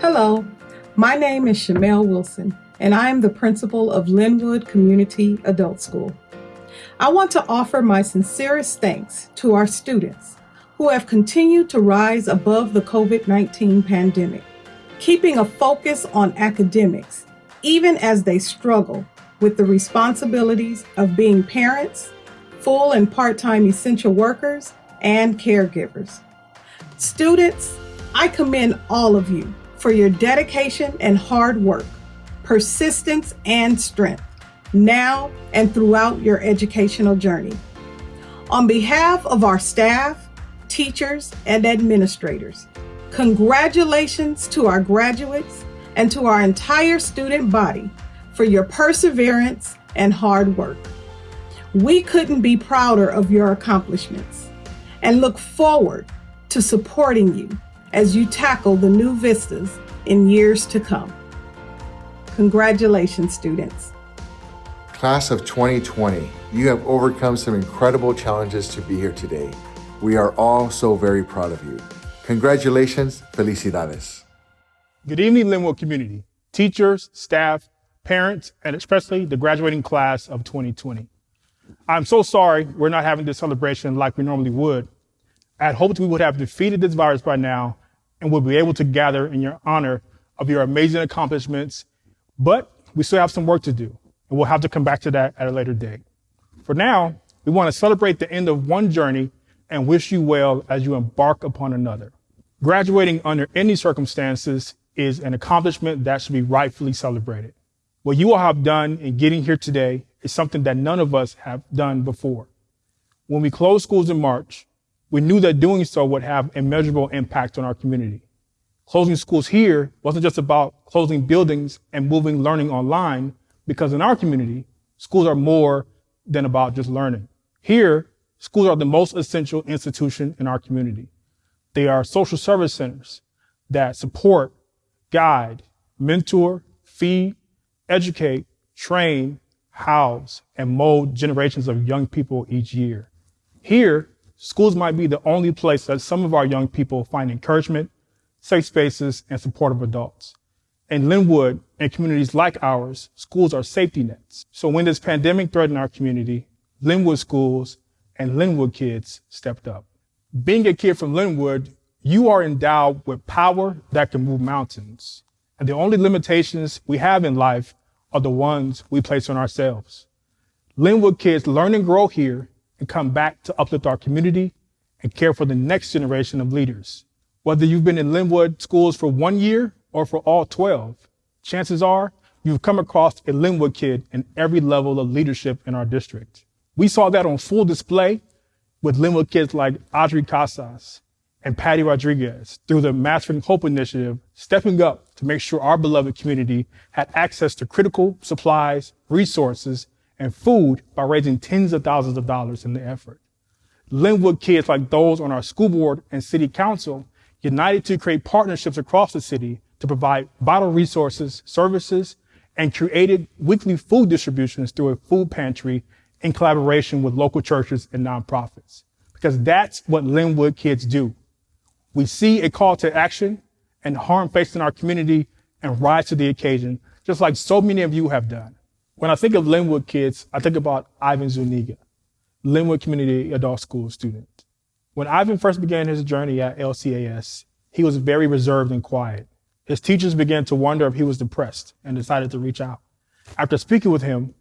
Hello, my name is Shamel Wilson, and I am the principal of Lynwood Community Adult School. I want to offer my sincerest thanks to our students who have continued to rise above the COVID 19 pandemic, keeping a focus on academics, even as they struggle with the responsibilities of being parents, full and part time essential workers, and caregivers. Students, I commend all of you for your dedication and hard work, persistence and strength, now and throughout your educational journey. On behalf of our staff, teachers, and administrators, congratulations to our graduates and to our entire student body for your perseverance and hard work. We couldn't be prouder of your accomplishments and look forward to supporting you as you tackle the new vistas in years to come. Congratulations, students. Class of 2020, you have overcome some incredible challenges to be here today. We are all so very proud of you. Congratulations, felicidades. Good evening, Lynwood community, teachers, staff, parents, and especially the graduating class of 2020. I'm so sorry we're not having this celebration like we normally would, I had hoped we would have defeated this virus by now and would be able to gather in your honor of your amazing accomplishments, but we still have some work to do, and we'll have to come back to that at a later date. For now, we want to celebrate the end of one journey and wish you well as you embark upon another. Graduating under any circumstances is an accomplishment that should be rightfully celebrated. What you all have done in getting here today is something that none of us have done before. When we closed schools in March, we knew that doing so would have a measurable impact on our community. Closing schools here wasn't just about closing buildings and moving learning online, because in our community, schools are more than about just learning. Here, schools are the most essential institution in our community. They are social service centers that support, guide, mentor, feed, educate, train, house, and mold generations of young people each year. Here, schools might be the only place that some of our young people find encouragement, safe spaces, and supportive adults. In Lynwood and communities like ours, schools are safety nets. So when this pandemic threatened our community, Lynwood schools and Lynwood kids stepped up. Being a kid from Lynwood, you are endowed with power that can move mountains. And the only limitations we have in life are the ones we place on ourselves. Lynwood kids learn and grow here and come back to uplift our community and care for the next generation of leaders. Whether you've been in Lynwood schools for one year or for all 12, chances are you've come across a Lynwood kid in every level of leadership in our district. We saw that on full display with Lynwood kids like Audrey Casas and Patty Rodriguez through the Mastering Hope Initiative, stepping up to make sure our beloved community had access to critical supplies, resources, and food by raising tens of thousands of dollars in the effort. Lynwood kids like those on our school board and city council united to create partnerships across the city to provide vital resources, services, and created weekly food distributions through a food pantry in collaboration with local churches and nonprofits. Because that's what Lynwood kids do. We see a call to action and harm facing our community and rise to the occasion, just like so many of you have done. When I think of Lynwood kids, I think about Ivan Zuniga, Lynwood Community Adult School student. When Ivan first began his journey at LCAS, he was very reserved and quiet. His teachers began to wonder if he was depressed and decided to reach out. After speaking with him,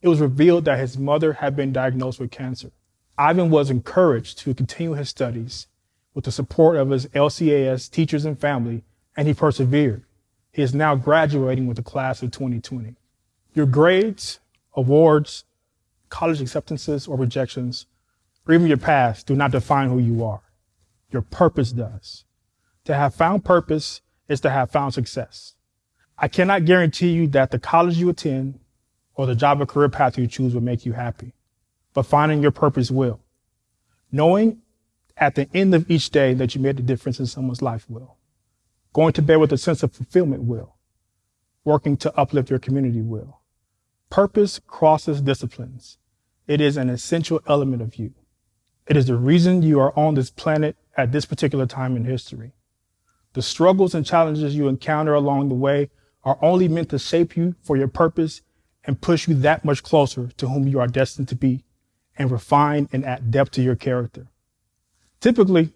it was revealed that his mother had been diagnosed with cancer. Ivan was encouraged to continue his studies with the support of his LCAS teachers and family, and he persevered. He is now graduating with the class of 2020. Your grades, awards, college acceptances or rejections, or even your past do not define who you are. Your purpose does. To have found purpose is to have found success. I cannot guarantee you that the college you attend or the job or career path you choose will make you happy, but finding your purpose will. Knowing at the end of each day that you made a difference in someone's life will. Going to bed with a sense of fulfillment will. Working to uplift your community will. Purpose crosses disciplines. It is an essential element of you. It is the reason you are on this planet at this particular time in history. The struggles and challenges you encounter along the way are only meant to shape you for your purpose and push you that much closer to whom you are destined to be and refine and add depth to your character. Typically,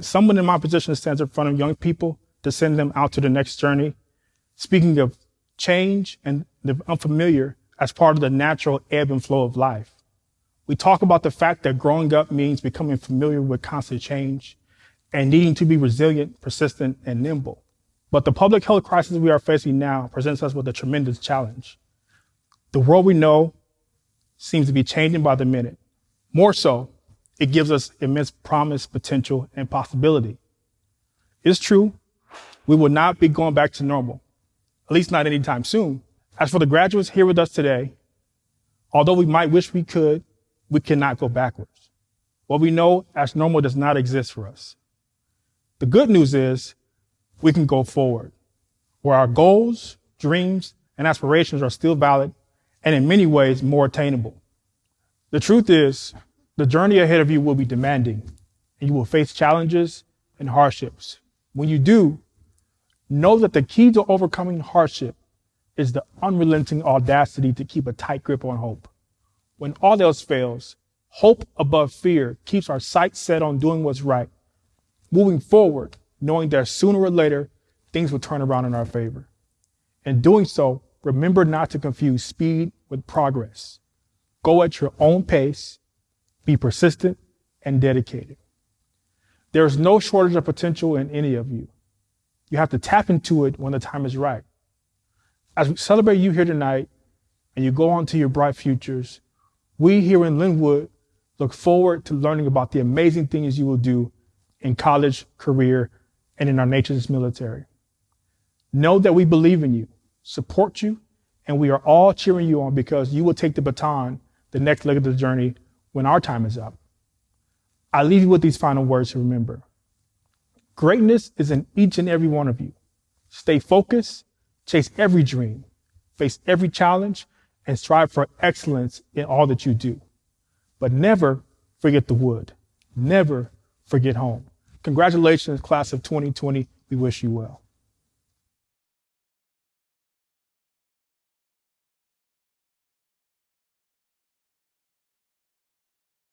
someone in my position stands in front of young people to send them out to the next journey. Speaking of change and the unfamiliar as part of the natural ebb and flow of life. We talk about the fact that growing up means becoming familiar with constant change and needing to be resilient, persistent, and nimble. But the public health crisis we are facing now presents us with a tremendous challenge. The world we know seems to be changing by the minute. More so, it gives us immense promise, potential, and possibility. It's true, we will not be going back to normal, at least not anytime soon. As for the graduates here with us today, although we might wish we could, we cannot go backwards. What we know as normal does not exist for us. The good news is we can go forward where our goals, dreams, and aspirations are still valid and in many ways more attainable. The truth is the journey ahead of you will be demanding and you will face challenges and hardships. When you do, know that the key to overcoming hardship is the unrelenting audacity to keep a tight grip on hope. When all else fails, hope above fear keeps our sights set on doing what's right, moving forward, knowing that sooner or later, things will turn around in our favor. In doing so, remember not to confuse speed with progress. Go at your own pace, be persistent and dedicated. There is no shortage of potential in any of you. You have to tap into it when the time is right. As we celebrate you here tonight and you go on to your bright futures, we here in Lynwood look forward to learning about the amazing things you will do in college, career, and in our nation's military. Know that we believe in you, support you, and we are all cheering you on because you will take the baton the next leg of the journey when our time is up. I leave you with these final words to remember. Greatness is in each and every one of you. Stay focused Chase every dream, face every challenge, and strive for excellence in all that you do. But never forget the wood. Never forget home. Congratulations, class of 2020. We wish you well.